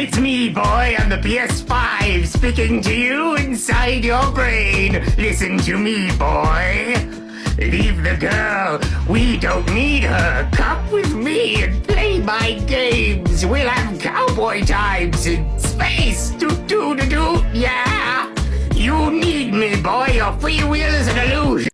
It's me, boy, on the PS5, speaking to you inside your brain. Listen to me, boy. Leave the girl. We don't need her. Come with me and play my games. We'll have cowboy times in space. Do do do do. Yeah. You need me, boy. Your free will is an illusion.